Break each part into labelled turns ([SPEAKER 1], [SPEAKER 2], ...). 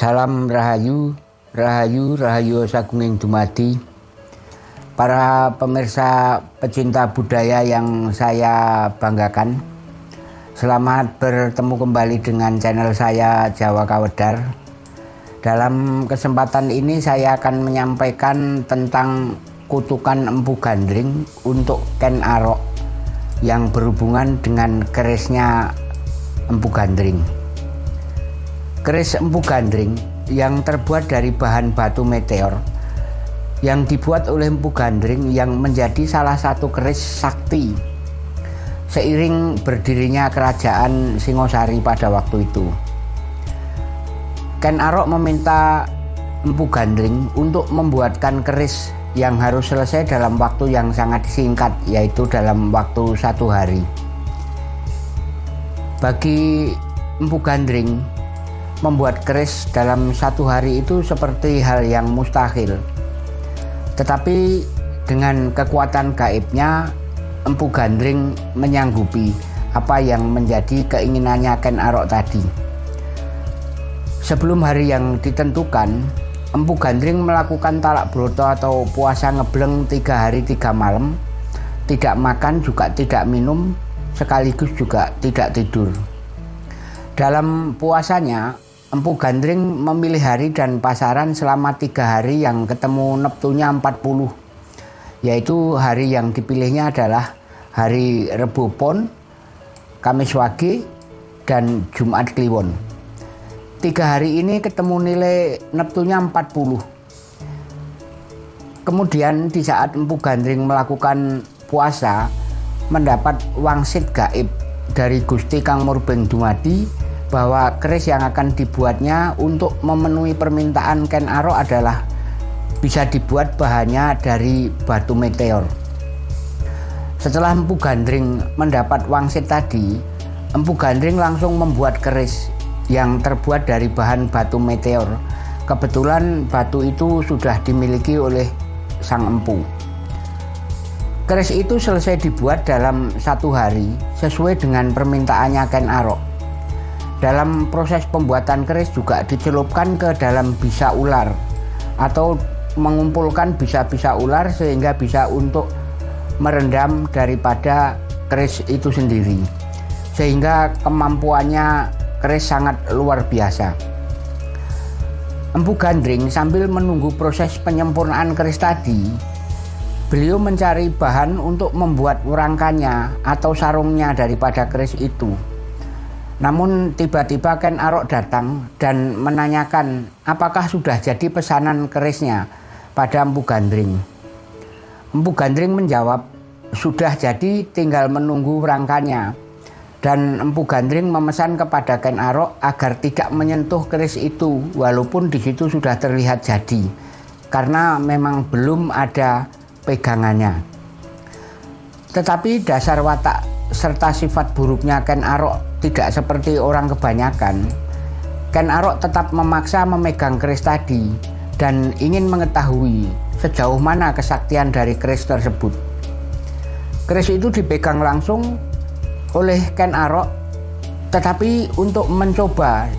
[SPEAKER 1] Salam Rahayu, Rahayu, Rahayu Sagunging Dumadi. Para pemirsa pecinta budaya yang saya banggakan. Selamat bertemu kembali dengan channel saya Jawa Kawedar. Dalam kesempatan ini saya akan menyampaikan tentang kutukan empu gandring untuk Ken Arok yang berhubungan dengan kerisnya empu gandring. Keris empu gandring yang terbuat dari bahan batu meteor yang dibuat oleh empu gandring yang menjadi salah satu keris sakti seiring berdirinya kerajaan Singosari pada waktu itu. Ken Arok meminta empu gandring untuk membuatkan keris yang harus selesai dalam waktu yang sangat singkat yaitu dalam waktu satu hari. Bagi empu gandring membuat keris dalam satu hari itu seperti hal yang mustahil. Tetapi dengan kekuatan gaibnya, Empu Gandring menyanggupi apa yang menjadi keinginannya Ken Arok tadi. Sebelum hari yang ditentukan, Empu Gandring melakukan talak broto atau puasa ngebleng tiga hari tiga malam, tidak makan juga tidak minum, sekaligus juga tidak tidur. Dalam puasanya, Empu Gandring memilih hari dan pasaran selama tiga hari yang ketemu neptunya 40 yaitu hari yang dipilihnya adalah hari Rebu Pon, Kamis Wage, dan Jumat Kliwon. Tiga hari ini ketemu nilai neptunya 40. Kemudian di saat Empu Gandring melakukan puasa mendapat wangsit gaib dari Gusti Kang Murbeng Dumadi bahwa keris yang akan dibuatnya untuk memenuhi permintaan Ken Arok adalah bisa dibuat bahannya dari batu meteor. Setelah Empu Gandring mendapat wangsit tadi, Empu Gandring langsung membuat keris yang terbuat dari bahan batu meteor. Kebetulan batu itu sudah dimiliki oleh sang empu. Keris itu selesai dibuat dalam satu hari sesuai dengan permintaannya Ken Arok. Dalam proses pembuatan keris juga dicelupkan ke dalam bisa ular atau mengumpulkan bisa-bisa ular sehingga bisa untuk merendam daripada keris itu sendiri. Sehingga kemampuannya keris sangat luar biasa. Empu Gandring sambil menunggu proses penyempurnaan keris tadi beliau mencari bahan untuk membuat rangkanya atau sarungnya daripada keris itu namun tiba-tiba Ken Arok datang dan menanyakan apakah sudah jadi pesanan kerisnya pada Empu Gandring. Empu Gandring menjawab, sudah jadi tinggal menunggu rangkanya. Dan Empu Gandring memesan kepada Ken Arok agar tidak menyentuh keris itu walaupun di situ sudah terlihat jadi. Karena memang belum ada pegangannya. Tetapi dasar watak serta sifat buruknya Ken Arok tidak seperti orang kebanyakan, Ken Arok tetap memaksa memegang keris tadi dan ingin mengetahui sejauh mana kesaktian dari keris tersebut. Keris itu dipegang langsung oleh Ken Arok, tetapi untuk mencoba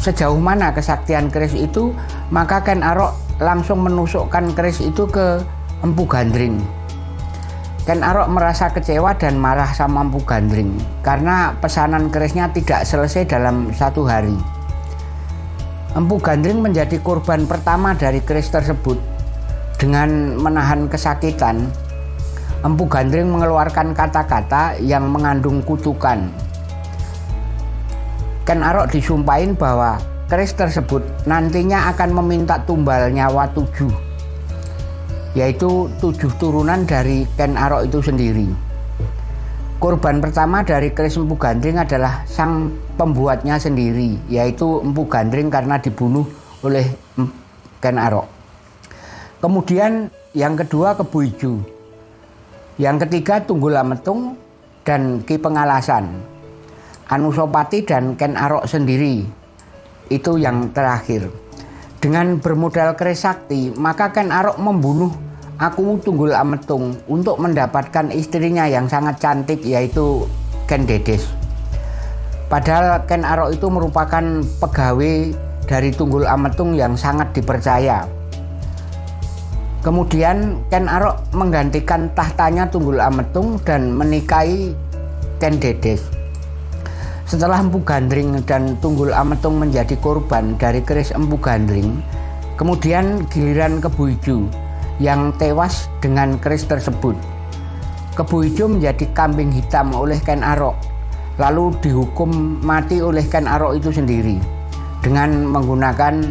[SPEAKER 1] sejauh mana kesaktian keris itu, maka Ken Arok langsung menusukkan keris itu ke Empu Gandring. Ken Arok merasa kecewa dan marah sama Empu Gandring karena pesanan kerisnya tidak selesai dalam satu hari. Empu Gandring menjadi korban pertama dari keris tersebut. Dengan menahan kesakitan, Empu Gandring mengeluarkan kata-kata yang mengandung kutukan. Ken Arok disumpahin bahwa keris tersebut nantinya akan meminta tumbal nyawa tujuh yaitu tujuh turunan dari Ken Arok itu sendiri. Korban pertama dari keris Empu Gandring adalah sang pembuatnya sendiri, yaitu Empu Gandring karena dibunuh oleh Ken Arok. Kemudian yang kedua Kebu Ijo. Yang ketiga Tunggul Ametung dan Ki Pengalasan. Anusopati dan Ken Arok sendiri. Itu yang terakhir. Dengan bermodal keris sakti, maka Ken Arok membunuh Aku Tunggul Ametung untuk mendapatkan istrinya yang sangat cantik yaitu Ken Dedes. Padahal Ken Arok itu merupakan pegawai dari Tunggul Ametung yang sangat dipercaya. Kemudian Ken Arok menggantikan tahtanya Tunggul Ametung dan menikahi Ken Dedes. Setelah Empu Gandring dan Tunggul Ametung menjadi korban dari keris Empu Gandring, kemudian giliran Kebu Ijo yang tewas dengan keris tersebut. Kebu Ijo menjadi kambing hitam oleh Ken Arok, lalu dihukum mati oleh Ken Arok itu sendiri dengan menggunakan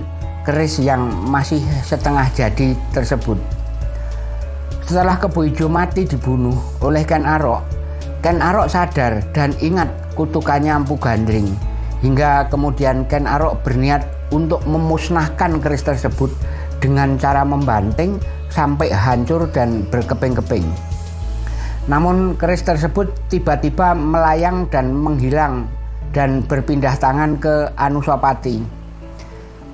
[SPEAKER 1] keris yang masih setengah jadi tersebut. Setelah Kebu Ijo mati dibunuh oleh Ken Arok, Ken Arok sadar dan ingat kutukannya Empu Gandring. Hingga kemudian Ken Arok berniat untuk memusnahkan keris tersebut dengan cara membanting sampai hancur dan berkeping-keping. Namun keris tersebut tiba-tiba melayang dan menghilang dan berpindah tangan ke Anusapati.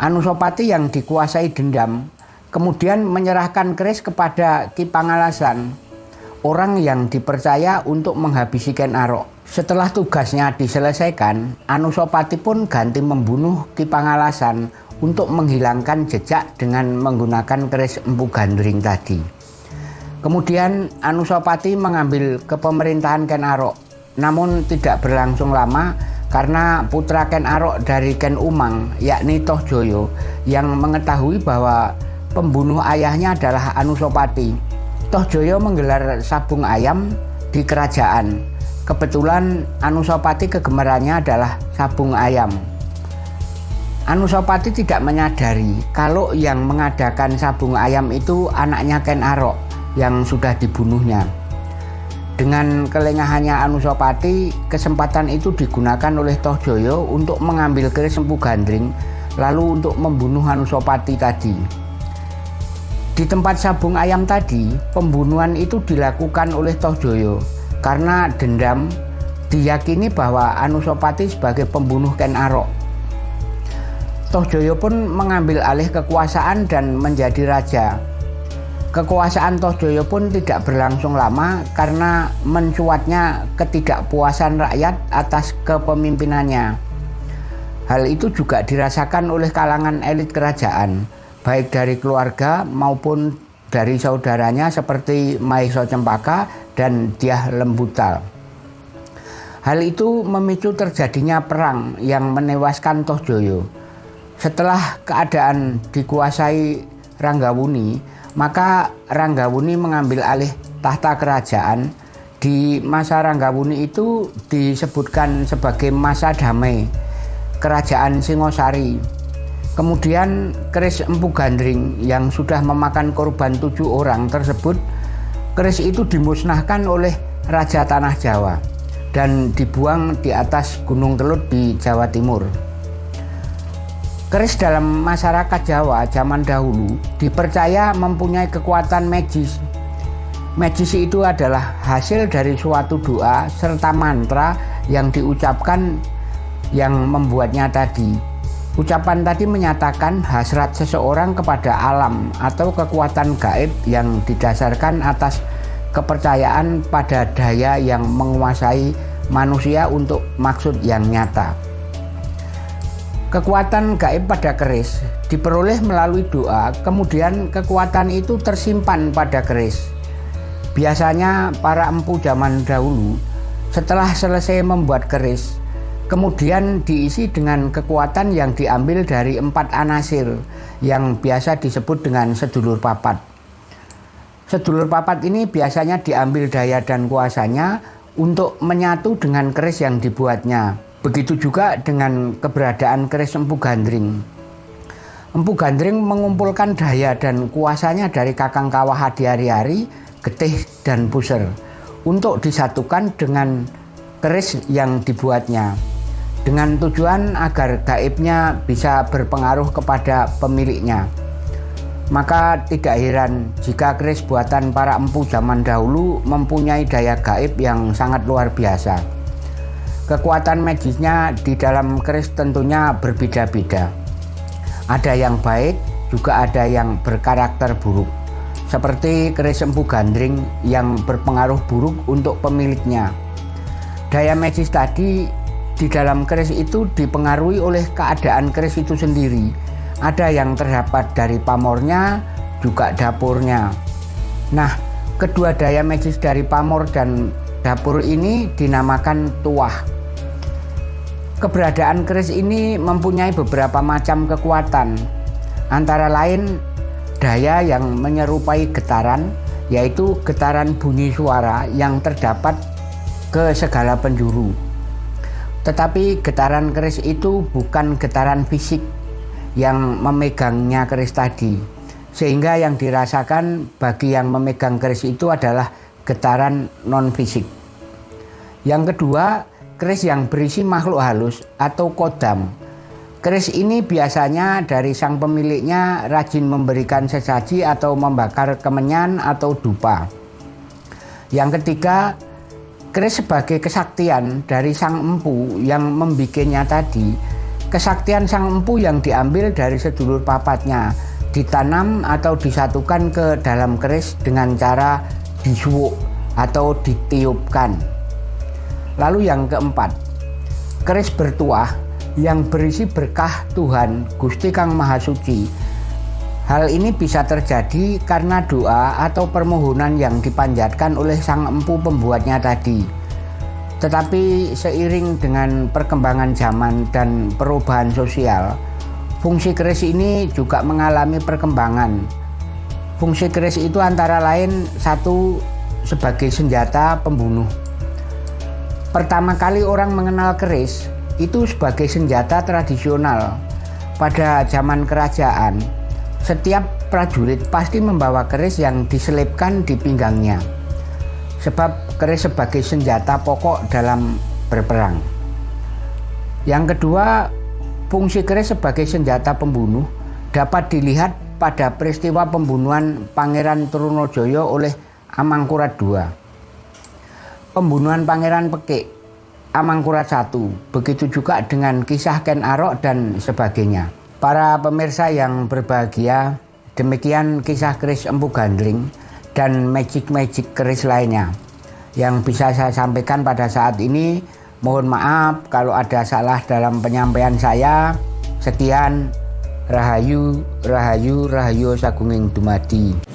[SPEAKER 1] Anusapati yang dikuasai dendam kemudian menyerahkan keris kepada Ki Pangalasan, orang yang dipercaya untuk menghabisi Ken Arok. Setelah tugasnya diselesaikan, Anusapati pun ganti membunuh Ki Pangalasan untuk menghilangkan jejak dengan menggunakan keris empu gandring tadi. Kemudian Anusapati mengambil kepemerintahan Ken Arok, namun tidak berlangsung lama karena putra Ken Arok dari Ken Umang, yakni Toh Joyo, yang mengetahui bahwa pembunuh ayahnya adalah Anusapati. Toh Joyo menggelar sabung ayam di kerajaan. Kebetulan Anusapati kegemarannya adalah sabung ayam. Anusapati tidak menyadari kalau yang mengadakan sabung ayam itu anaknya Ken Arok yang sudah dibunuhnya. Dengan kelengahannya Anusapati, kesempatan itu digunakan oleh Toh Joyo untuk mengambil keris Empu Gandring, lalu untuk membunuh Anusapati tadi. Di tempat sabung ayam tadi, pembunuhan itu dilakukan oleh Toh Joyo karena dendam diyakini bahwa Anusapati sebagai pembunuh Ken Arok. Toh Joyo pun mengambil alih kekuasaan dan menjadi raja Kekuasaan Tohjoyo pun tidak berlangsung lama karena mencuatnya ketidakpuasan rakyat atas kepemimpinannya. Hal itu juga dirasakan oleh kalangan elit kerajaan, baik dari keluarga maupun dari saudaranya seperti Maiso Cempaka dan Diah Lembutal. Hal itu memicu terjadinya perang yang menewaskan Tohjoyo. Setelah keadaan dikuasai Ranggawuni, maka Ranggawuni mengambil alih tahta kerajaan. Di masa Ranggawuni itu disebutkan sebagai masa damai kerajaan Singosari. Kemudian keris Empu Gandring yang sudah memakan korban tujuh orang tersebut, keris itu dimusnahkan oleh Raja Tanah Jawa dan dibuang di atas Gunung Kelut di Jawa Timur. Keris dalam masyarakat Jawa zaman dahulu dipercaya mempunyai kekuatan magis. Magis itu adalah hasil dari suatu doa serta mantra yang diucapkan yang membuatnya tadi. Ucapan tadi menyatakan hasrat seseorang kepada alam atau kekuatan gaib yang didasarkan atas kepercayaan pada daya yang menguasai manusia untuk maksud yang nyata. Kekuatan gaib pada keris diperoleh melalui doa, kemudian kekuatan itu tersimpan pada keris. Biasanya para empu zaman dahulu setelah selesai membuat keris, kemudian diisi dengan kekuatan yang diambil dari empat anasir yang biasa disebut dengan sedulur papat. Sedulur papat ini biasanya diambil daya dan kuasanya untuk menyatu dengan keris yang dibuatnya. Begitu juga dengan keberadaan keris Empu Gandring. Empu Gandring mengumpulkan daya dan kuasanya dari Kakang Kawah di hari-hari, Getih dan Puser untuk disatukan dengan keris yang dibuatnya dengan tujuan agar gaibnya bisa berpengaruh kepada pemiliknya. Maka tidak heran jika keris buatan para empu zaman dahulu mempunyai daya gaib yang sangat luar biasa. Kekuatan magisnya di dalam keris tentunya berbeda-beda. Ada yang baik, juga ada yang berkarakter buruk. Seperti keris empu gandring yang berpengaruh buruk untuk pemiliknya. Daya magis tadi di dalam keris itu dipengaruhi oleh keadaan keris itu sendiri. Ada yang terdapat dari pamornya, juga dapurnya. Nah, kedua daya magis dari pamor dan dapur ini dinamakan tuah. Keberadaan keris ini mempunyai beberapa macam kekuatan, antara lain daya yang menyerupai getaran, yaitu getaran bunyi suara yang terdapat ke segala penjuru. Tetapi getaran keris itu bukan getaran fisik yang memegangnya keris tadi. Sehingga yang dirasakan bagi yang memegang keris itu adalah getaran non fisik. Yang kedua, keris yang berisi makhluk halus atau kodam. Keris ini biasanya dari sang pemiliknya rajin memberikan sesaji atau membakar kemenyan atau dupa. Yang ketiga, Keris sebagai kesaktian dari sang empu yang membikinnya tadi, kesaktian sang empu yang diambil dari sedulur papatnya, ditanam atau disatukan ke dalam keris dengan cara disuwuk atau ditiupkan. Lalu yang keempat, keris bertuah yang berisi berkah Tuhan Gusti Kang Maha Suci Hal ini bisa terjadi karena doa atau permohonan yang dipanjatkan oleh sang empu pembuatnya tadi. Tetapi seiring dengan perkembangan zaman dan perubahan sosial, fungsi keris ini juga mengalami perkembangan. Fungsi keris itu antara lain satu sebagai senjata pembunuh. Pertama kali orang mengenal keris itu sebagai senjata tradisional pada zaman kerajaan setiap prajurit pasti membawa keris yang diselipkan di pinggangnya. Sebab keris sebagai senjata pokok dalam berperang. Yang kedua, fungsi keris sebagai senjata pembunuh dapat dilihat pada peristiwa pembunuhan Pangeran Trunojoyo oleh Amangkurat II. Pembunuhan Pangeran Pekik Amangkurat I, begitu juga dengan kisah Ken Arok dan sebagainya. Para pemirsa yang berbahagia, demikian kisah keris Empu Gandling dan magic-magic keris lainnya yang bisa saya sampaikan pada saat ini. Mohon maaf kalau ada salah dalam penyampaian saya. Sekian, Rahayu, Rahayu, Rahayu Sagunging Dumadi.